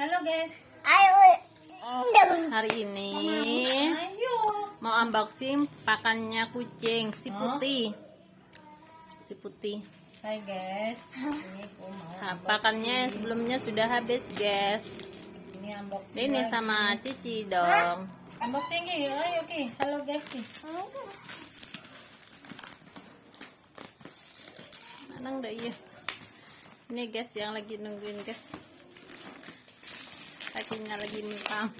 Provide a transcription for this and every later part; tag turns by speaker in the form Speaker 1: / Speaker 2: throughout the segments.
Speaker 1: Halo guys.
Speaker 2: Ayo.
Speaker 3: Hari ini
Speaker 1: Ayo.
Speaker 3: mau unboxing pakannya kucing si putih. Si putih.
Speaker 1: Hai guys. Ini mau.
Speaker 3: Nah, pakannya yang sebelumnya sudah habis, guys.
Speaker 1: Ini unboxing.
Speaker 3: Ini sama Cici dong.
Speaker 1: Unboxing Ki. Ayo Ki. Halo guys Ki.
Speaker 3: Mana udah iya. Ini guys yang lagi nungguin guys. Kakinya lagi numpang.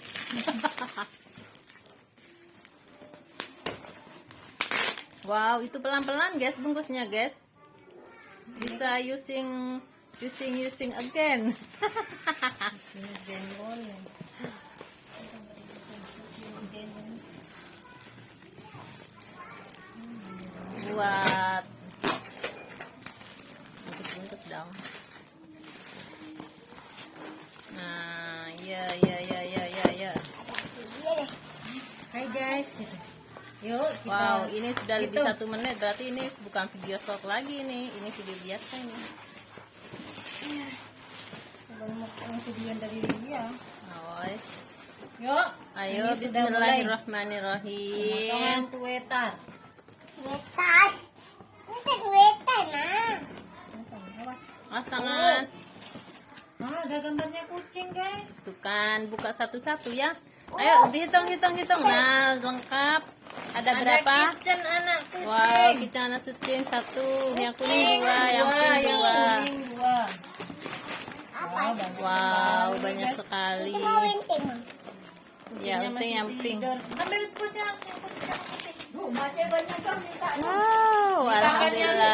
Speaker 3: wow, itu pelan-pelan guys bungkusnya guys. Bisa using using using again.
Speaker 1: Jengkol. ya. Guys. Gitu. Yuk kita.
Speaker 3: Wow, ini sudah lebih
Speaker 1: Gitu.
Speaker 3: satu menit. Berarti ini bukan video short lagi nih. Ini video biasa ini.
Speaker 1: Baru mau ini video dari dia.
Speaker 3: Awas.
Speaker 1: Yuk.
Speaker 3: Ayo,
Speaker 1: Ini.
Speaker 3: Bismillahirrahmanirrahim.
Speaker 1: Potongan tuetar.
Speaker 2: Wetan. Ini wetan, nah.
Speaker 1: Awas.
Speaker 3: Awas tangan.
Speaker 1: Ah, ada gambarnya kucing guys.
Speaker 3: Tuh kan, buka satu-satu ya. Ayo, dihitung, hitung, hitung. Nah, lengkap. Ada berapa?
Speaker 1: kitchen anak kucing.
Speaker 3: Wow, kita anak sucing satu, yang kuning dua, yang
Speaker 1: dua,
Speaker 3: pink
Speaker 1: yang
Speaker 3: dua.
Speaker 1: kuning dua.
Speaker 2: Apa?
Speaker 1: Wow, banyak
Speaker 3: Wow,
Speaker 1: sekali,
Speaker 3: banyak
Speaker 1: guys.
Speaker 3: sekali.
Speaker 2: Itu mau.
Speaker 3: Ya, itu yang pink.
Speaker 1: Ambil pusnya yang putih, yang putih.
Speaker 3: Wow, alhamdulillah.